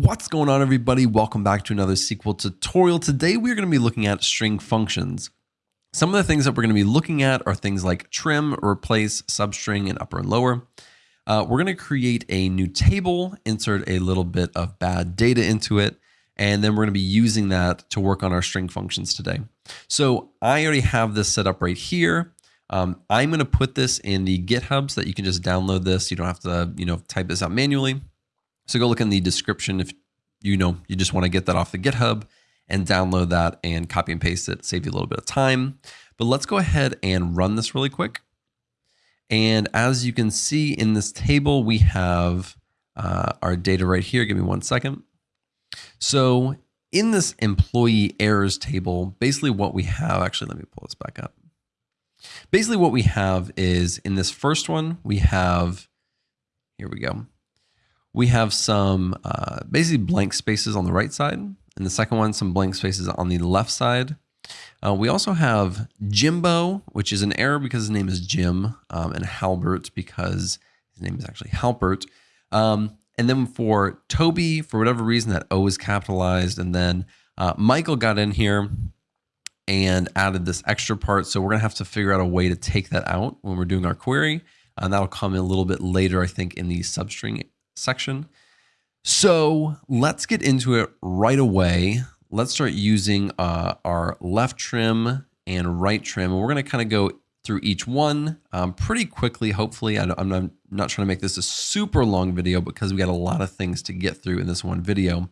What's going on, everybody? Welcome back to another SQL tutorial. Today, we're going to be looking at string functions. Some of the things that we're going to be looking at are things like trim, replace, substring, and upper and lower. Uh, we're going to create a new table, insert a little bit of bad data into it, and then we're going to be using that to work on our string functions today. So I already have this set up right here. Um, I'm going to put this in the GitHub so that you can just download this. You don't have to, you know, type this out manually. So go look in the description if you know you just want to get that off the GitHub and download that and copy and paste it, save you a little bit of time. But let's go ahead and run this really quick. And as you can see in this table, we have uh, our data right here. Give me one second. So in this employee errors table, basically what we have, actually, let me pull this back up. Basically what we have is in this first one, we have, here we go we have some uh, basically blank spaces on the right side. And the second one, some blank spaces on the left side. Uh, we also have Jimbo, which is an error because his name is Jim, um, and Halbert because his name is actually Halpert. Um, and then for Toby, for whatever reason, that O is capitalized. And then uh, Michael got in here and added this extra part. So we're going to have to figure out a way to take that out when we're doing our query. And that'll come in a little bit later, I think, in the substring section. So let's get into it right away. Let's start using uh, our left trim and right trim. And we're going to kind of go through each one um, pretty quickly, hopefully. I, am not, trying to make this a super long video because we got a lot of things to get through in this one video.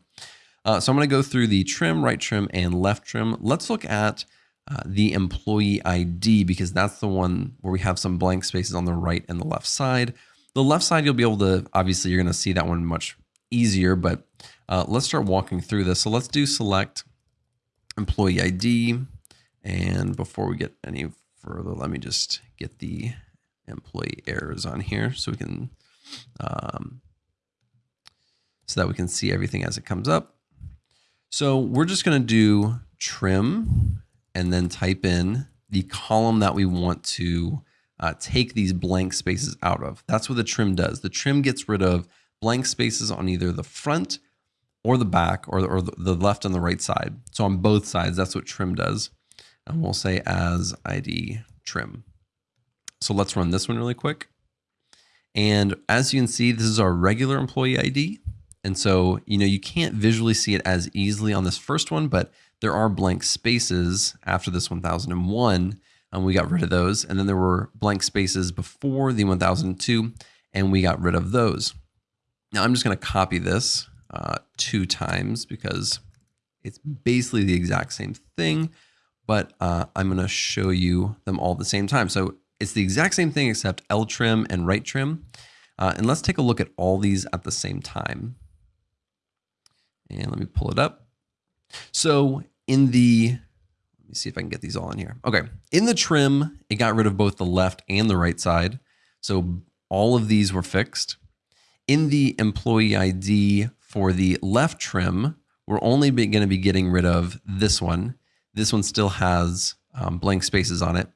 Uh, so I'm going to go through the trim, right trim, and left trim. Let's look at uh, the employee ID because that's the one where we have some blank spaces on the right and the left side. The left side, you'll be able to, obviously you're going to see that one much easier, but uh, let's start walking through this. So let's do select employee ID. And before we get any further, let me just get the employee errors on here so we can, um, so that we can see everything as it comes up. So we're just going to do trim and then type in the column that we want to uh, take these blank spaces out of. That's what the trim does. The trim gets rid of blank spaces on either the front or the back or, or the left and the right side. So on both sides, that's what trim does. And we'll say as ID trim. So let's run this one really quick. And as you can see, this is our regular employee ID. And so, you know, you can't visually see it as easily on this first one, but there are blank spaces after this 1001 and we got rid of those. And then there were blank spaces before the 1002, and we got rid of those. Now I'm just going to copy this uh, two times because it's basically the exact same thing, but uh, I'm going to show you them all at the same time. So it's the exact same thing except L trim and right trim. Uh, and let's take a look at all these at the same time. And let me pull it up. So in the let me see if I can get these all in here. Okay. In the trim, it got rid of both the left and the right side. So all of these were fixed. In the employee ID for the left trim, we're only going to be getting rid of this one. This one still has um, blank spaces on it.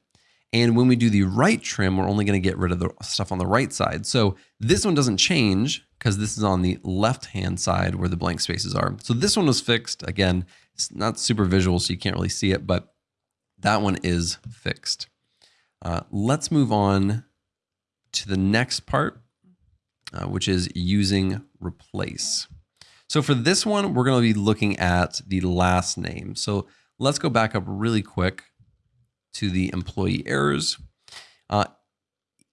And when we do the right trim, we're only going to get rid of the stuff on the right side. So this one doesn't change because this is on the left-hand side where the blank spaces are. So this one was fixed. Again, it's not super visual, so you can't really see it, but that one is fixed. Uh, let's move on to the next part, uh, which is using replace. So for this one, we're going to be looking at the last name. So let's go back up really quick to the employee errors. Uh,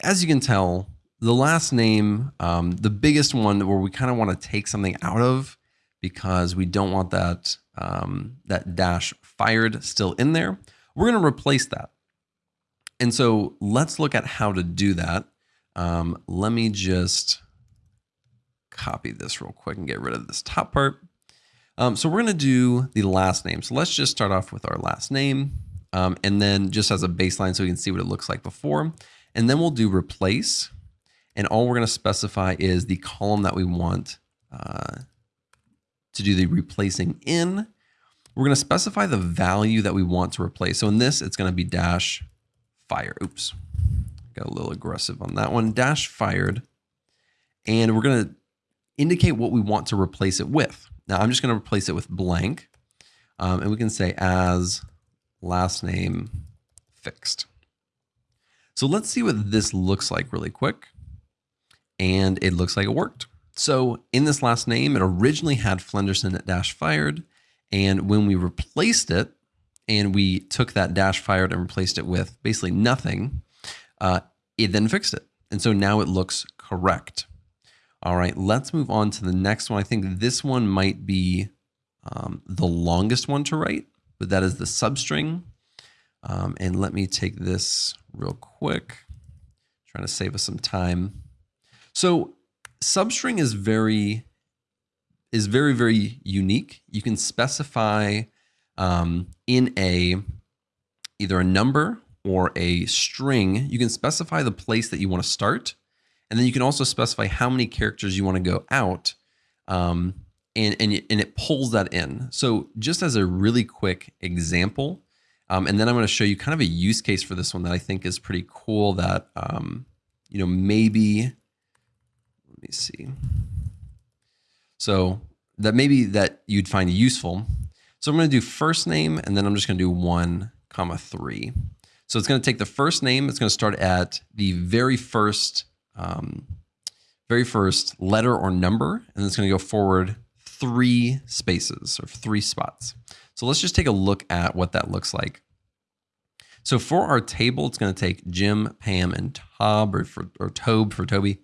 as you can tell, the last name, um, the biggest one where we kind of want to take something out of because we don't want that, um, that dash fired still in there. We're going to replace that. And so let's look at how to do that. Um, let me just copy this real quick and get rid of this top part. Um, so we're going to do the last name. So let's just start off with our last name. Um, and then just as a baseline so we can see what it looks like before. And then we'll do replace. And all we're going to specify is the column that we want uh, to do the replacing in. We're going to specify the value that we want to replace. So in this, it's going to be dash fire. Oops, got a little aggressive on that one. Dash fired. And we're going to indicate what we want to replace it with. Now I'm just going to replace it with blank. Um, and we can say as last name fixed. So let's see what this looks like really quick. And it looks like it worked. So in this last name, it originally had Flenderson dash fired. And when we replaced it and we took that dash fired and replaced it with basically nothing, uh, it then fixed it. And so now it looks correct. All right, let's move on to the next one. I think this one might be um, the longest one to write, but that is the substring. Um, and let me take this real quick, trying to save us some time. So substring is very is very very unique. You can specify um, in a either a number or a string. You can specify the place that you want to start, and then you can also specify how many characters you want to go out, um, and and and it pulls that in. So just as a really quick example, um, and then I'm going to show you kind of a use case for this one that I think is pretty cool. That um, you know maybe let me see. So that maybe that you'd find useful. So I'm going to do first name, and then I'm just going to do one comma three. So it's going to take the first name. It's going to start at the very first, um, very first letter or number, and it's going to go forward three spaces or three spots. So let's just take a look at what that looks like. So for our table, it's going to take Jim, Pam, and Tob, or, for, or Tobe for Toby.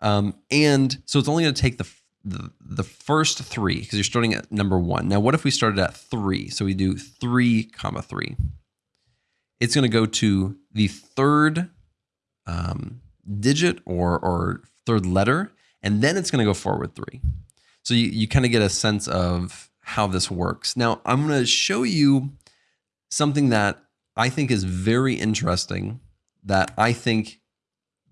Um, and so it's only going to take the, the, the first three because you're starting at number one. Now, what if we started at three? So we do three comma three. It's going to go to the third um, digit or, or third letter, and then it's going to go forward three. So you, you kind of get a sense of how this works. Now, I'm going to show you something that I think is very interesting that I think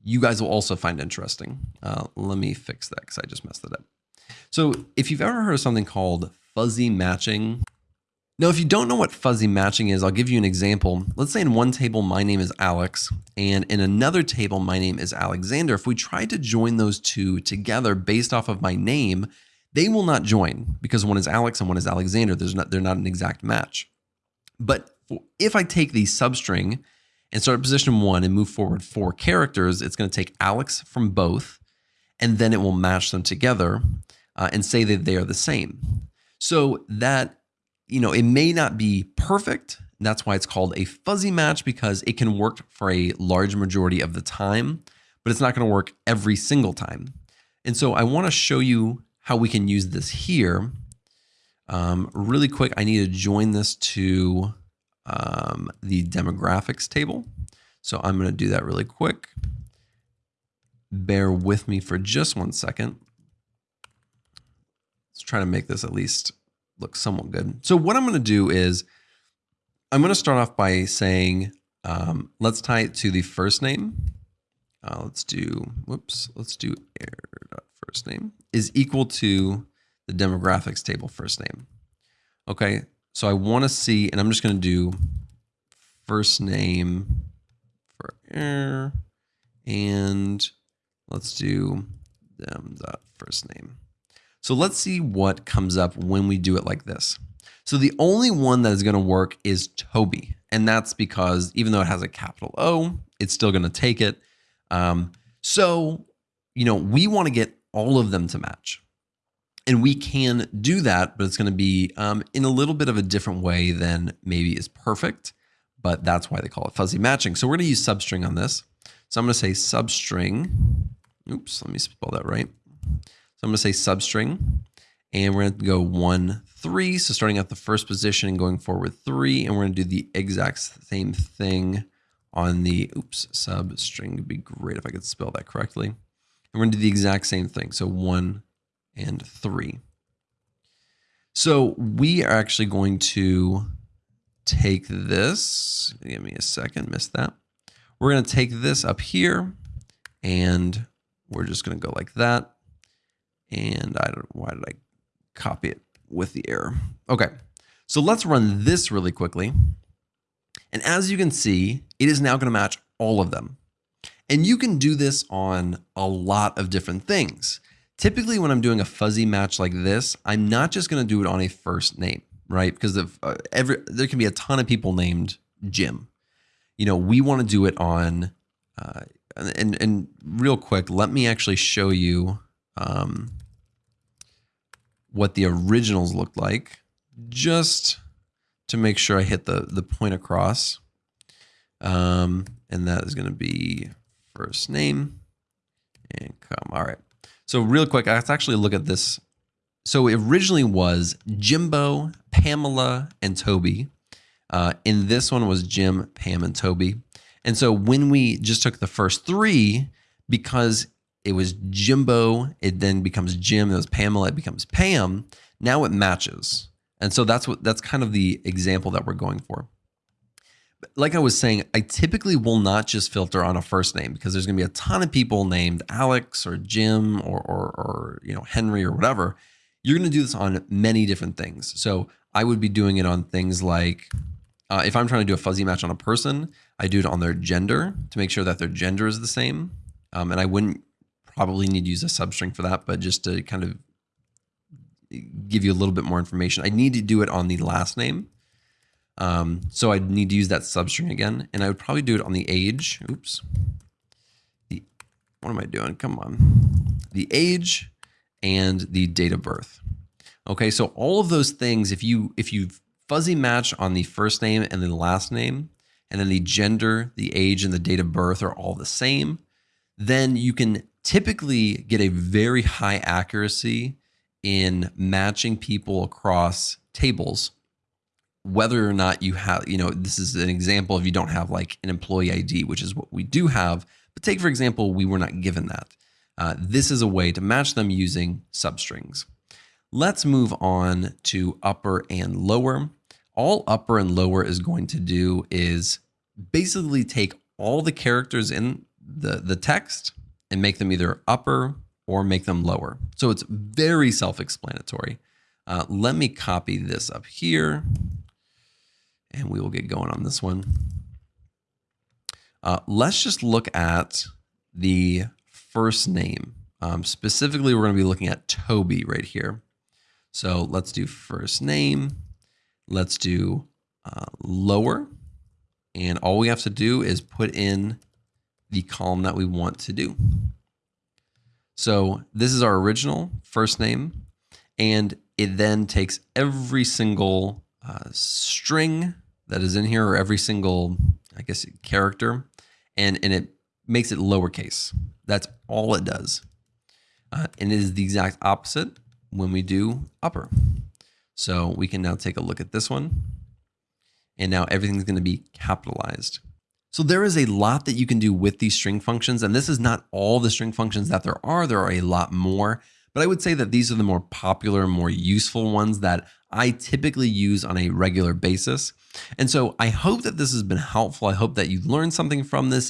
you guys will also find interesting. Uh, let me fix that because I just messed it up. So if you've ever heard of something called fuzzy matching, now if you don't know what fuzzy matching is, I'll give you an example. Let's say in one table, my name is Alex, and in another table, my name is Alexander. If we try to join those two together based off of my name, they will not join because one is Alex and one is Alexander. There's not, they're not an exact match. But if I take the substring and start at position one and move forward four characters, it's going to take Alex from both, and then it will match them together uh, and say that they are the same. So that, you know, it may not be perfect. That's why it's called a fuzzy match because it can work for a large majority of the time, but it's not going to work every single time. And so I want to show you how we can use this here. Um, really quick, I need to join this to um, the demographics table. So I'm going to do that really quick. Bear with me for just one second. Let's try to make this at least look somewhat good. So what I'm going to do is I'm going to start off by saying, um, let's tie it to the first name. Uh, let's do, whoops, let's do air first name is equal to the demographics table first name. Okay, so I want to see, and I'm just going to do first name for air, and let's do them dot first name. So let's see what comes up when we do it like this. So the only one that is going to work is Toby. And that's because even though it has a capital O, it's still going to take it. Um, so, you know, we want to get all of them to match. And we can do that, but it's going to be um, in a little bit of a different way than maybe is perfect, but that's why they call it fuzzy matching. So we're going to use substring on this. So I'm going to say substring. Oops, let me spell that right. So I'm going to say substring, and we're going to go one, three. So starting at the first position and going forward three, and we're going to do the exact same thing on the, oops, substring. It'd be great if I could spell that correctly. We're going to do the exact same thing. So one, and 3. So we are actually going to take this. Give me a second, missed that. We're going to take this up here and we're just going to go like that. And I don't why did I copy it with the error? Okay, so let's run this really quickly. And as you can see, it is now going to match all of them. And you can do this on a lot of different things. Typically, when I'm doing a fuzzy match like this, I'm not just going to do it on a first name, right? Because uh, every there can be a ton of people named Jim. You know, we want to do it on, uh, and and real quick, let me actually show you um, what the originals looked like, just to make sure I hit the the point across. Um, and that is going to be first name and come. All right. So real quick, let's actually look at this. So it originally was Jimbo, Pamela, and Toby. Uh, and this one was Jim, Pam, and Toby. And so when we just took the first three, because it was Jimbo, it then becomes Jim, it was Pamela, it becomes Pam. Now it matches. And so that's what that's kind of the example that we're going for like I was saying, I typically will not just filter on a first name because there's going to be a ton of people named Alex or Jim or, or, or you know Henry or whatever. You're going to do this on many different things. So I would be doing it on things like uh, if I'm trying to do a fuzzy match on a person, I do it on their gender to make sure that their gender is the same. Um, and I wouldn't probably need to use a substring for that, but just to kind of give you a little bit more information, I need to do it on the last name um, so I'd need to use that substring again, and I would probably do it on the age. Oops. The what am I doing? Come on. The age and the date of birth. Okay, so all of those things, if you if you fuzzy match on the first name and the last name, and then the gender, the age, and the date of birth are all the same, then you can typically get a very high accuracy in matching people across tables whether or not you have, you know, this is an example if you don't have like an employee ID, which is what we do have. But take, for example, we were not given that. Uh, this is a way to match them using substrings. Let's move on to upper and lower. All upper and lower is going to do is basically take all the characters in the, the text and make them either upper or make them lower. So it's very self-explanatory. Uh, let me copy this up here and we will get going on this one. Uh, let's just look at the first name. Um, specifically, we're going to be looking at Toby right here. So let's do first name. Let's do uh, lower. And all we have to do is put in the column that we want to do. So this is our original first name. And it then takes every single uh, string that is in here, or every single, I guess, character, and, and it makes it lowercase. That's all it does. Uh, and it is the exact opposite when we do upper. So we can now take a look at this one. And now everything's going to be capitalized. So there is a lot that you can do with these string functions. And this is not all the string functions that there are. There are a lot more. But I would say that these are the more popular, more useful ones that I typically use on a regular basis. And so I hope that this has been helpful. I hope that you learned something from this.